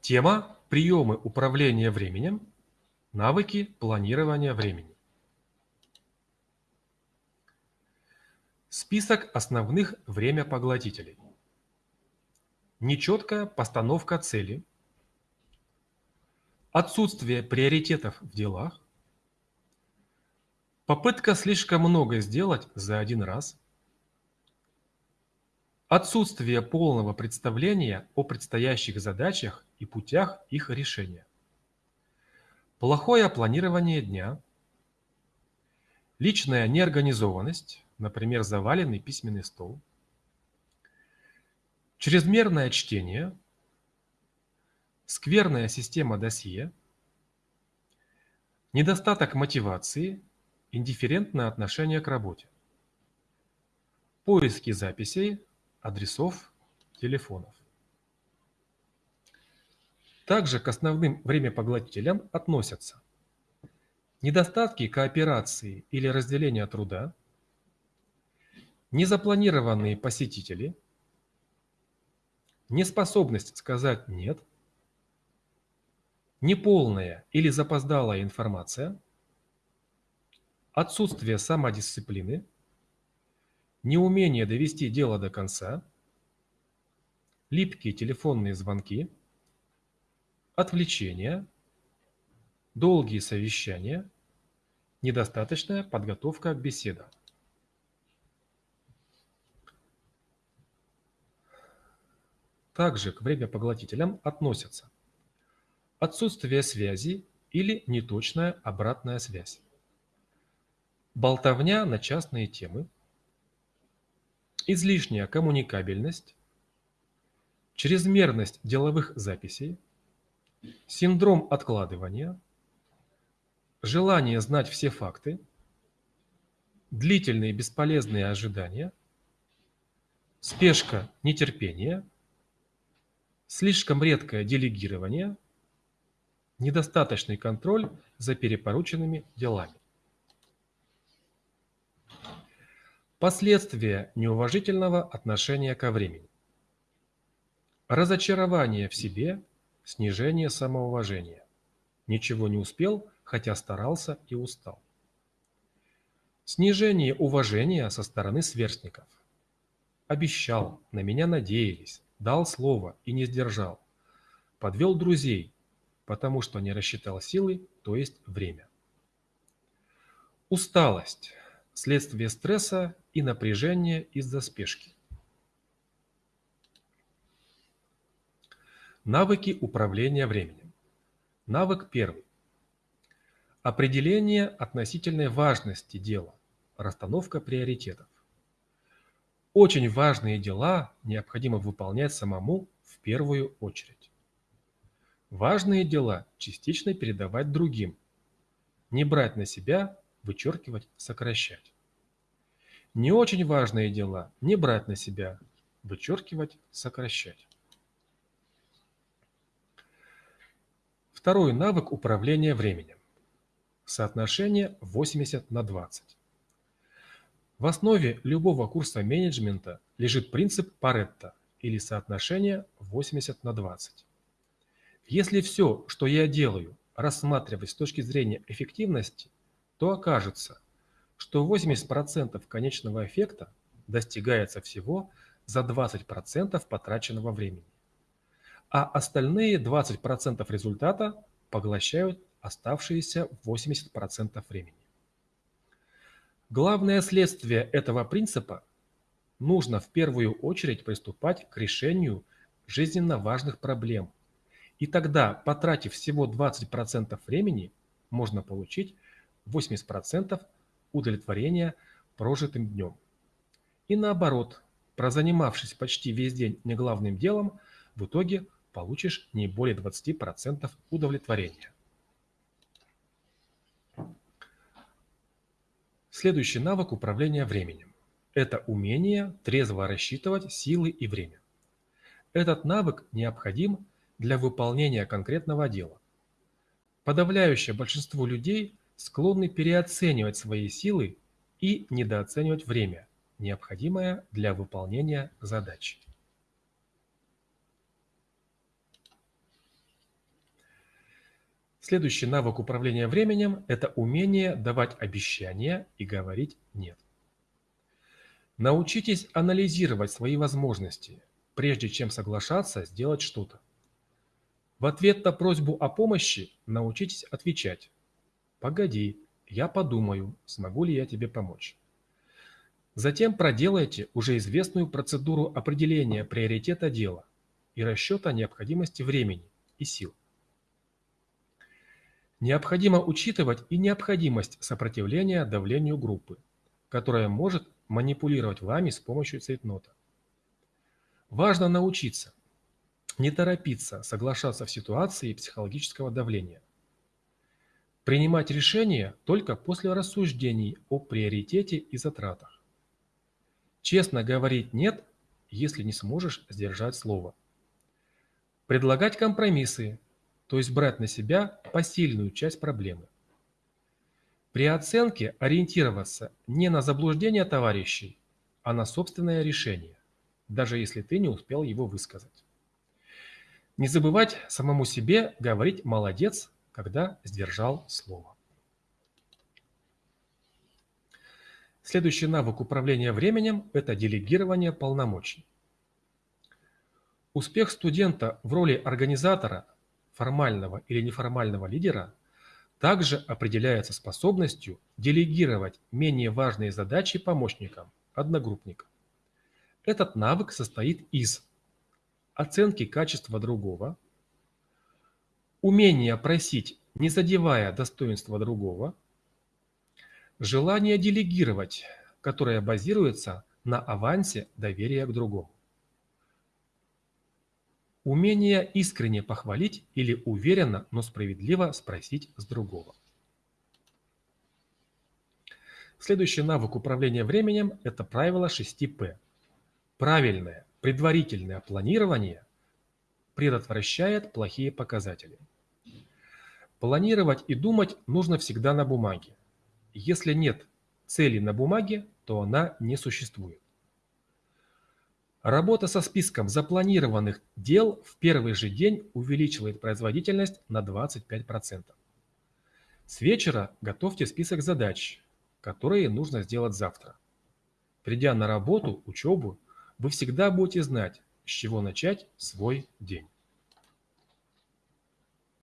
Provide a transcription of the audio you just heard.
Тема «Приемы управления временем. Навыки планирования времени». Список основных времяпоглотителей. Нечеткая постановка цели. Отсутствие приоритетов в делах. Попытка слишком много сделать за один раз. Отсутствие полного представления о предстоящих задачах и путях их решения. Плохое планирование дня. Личная неорганизованность, например, заваленный письменный стол. Чрезмерное чтение. Скверная система досье. Недостаток мотивации. Индифферентное отношение к работе. Поиски записей адресов телефонов. Также к основным времяпоглотителям относятся недостатки кооперации или разделения труда, незапланированные посетители, неспособность сказать «нет», неполная или запоздалая информация, отсутствие самодисциплины – неумение довести дело до конца, липкие телефонные звонки, отвлечения, долгие совещания, недостаточная подготовка к беседам. Также к времяпоглотителям относятся отсутствие связи или неточная обратная связь, болтовня на частные темы – излишняя коммуникабельность, чрезмерность деловых записей, синдром откладывания, желание знать все факты, длительные бесполезные ожидания, спешка нетерпение, слишком редкое делегирование, недостаточный контроль за перепорученными делами. Последствия неуважительного отношения ко времени. Разочарование в себе, снижение самоуважения. Ничего не успел, хотя старался и устал. Снижение уважения со стороны сверстников. Обещал, на меня надеялись, дал слово и не сдержал. Подвел друзей, потому что не рассчитал силы, то есть время. Усталость следствие стресса и напряжения из-за спешки. Навыки управления временем. Навык первый. Определение относительной важности дела, расстановка приоритетов. Очень важные дела необходимо выполнять самому в первую очередь. Важные дела частично передавать другим, не брать на себя вычеркивать, сокращать. Не очень важные дела не брать на себя, вычеркивать, сокращать. Второй навык управления временем. Соотношение 80 на 20. В основе любого курса менеджмента лежит принцип Паретта или соотношение 80 на 20. Если все, что я делаю, рассматривать с точки зрения эффективности, то окажется, что 80% конечного эффекта достигается всего за 20% потраченного времени, а остальные 20% результата поглощают оставшиеся 80% времени. Главное следствие этого принципа – нужно в первую очередь приступать к решению жизненно важных проблем. И тогда, потратив всего 20% времени, можно получить 80% удовлетворения прожитым днем. И наоборот, прозанимавшись почти весь день неглавным делом, в итоге получишь не более 20% удовлетворения. Следующий навык управления временем – это умение трезво рассчитывать силы и время. Этот навык необходим для выполнения конкретного дела. Подавляющее большинство людей склонны переоценивать свои силы и недооценивать время, необходимое для выполнения задач. Следующий навык управления временем – это умение давать обещания и говорить «нет». Научитесь анализировать свои возможности, прежде чем соглашаться сделать что-то. В ответ на просьбу о помощи научитесь отвечать «Погоди, я подумаю, смогу ли я тебе помочь». Затем проделайте уже известную процедуру определения приоритета дела и расчета необходимости времени и сил. Необходимо учитывать и необходимость сопротивления давлению группы, которая может манипулировать вами с помощью цейтнота. Важно научиться не торопиться соглашаться в ситуации психологического давления. Принимать решения только после рассуждений о приоритете и затратах. Честно говорить «нет», если не сможешь сдержать слово. Предлагать компромиссы, то есть брать на себя посильную часть проблемы. При оценке ориентироваться не на заблуждение товарищей, а на собственное решение, даже если ты не успел его высказать. Не забывать самому себе говорить «молодец», когда сдержал слово. Следующий навык управления временем – это делегирование полномочий. Успех студента в роли организатора формального или неформального лидера также определяется способностью делегировать менее важные задачи помощникам, одногруппникам. Этот навык состоит из оценки качества другого, умения просить, не задевая достоинства другого, желание делегировать, которое базируется на авансе доверия к другому. Умение искренне похвалить или уверенно, но справедливо спросить с другого. Следующий навык управления временем – это правило 6П. Правильное, предварительное планирование предотвращает плохие показатели. Планировать и думать нужно всегда на бумаге. Если нет цели на бумаге, то она не существует. Работа со списком запланированных дел в первый же день увеличивает производительность на 25%. С вечера готовьте список задач, которые нужно сделать завтра. Придя на работу, учебу, вы всегда будете знать, с чего начать свой день.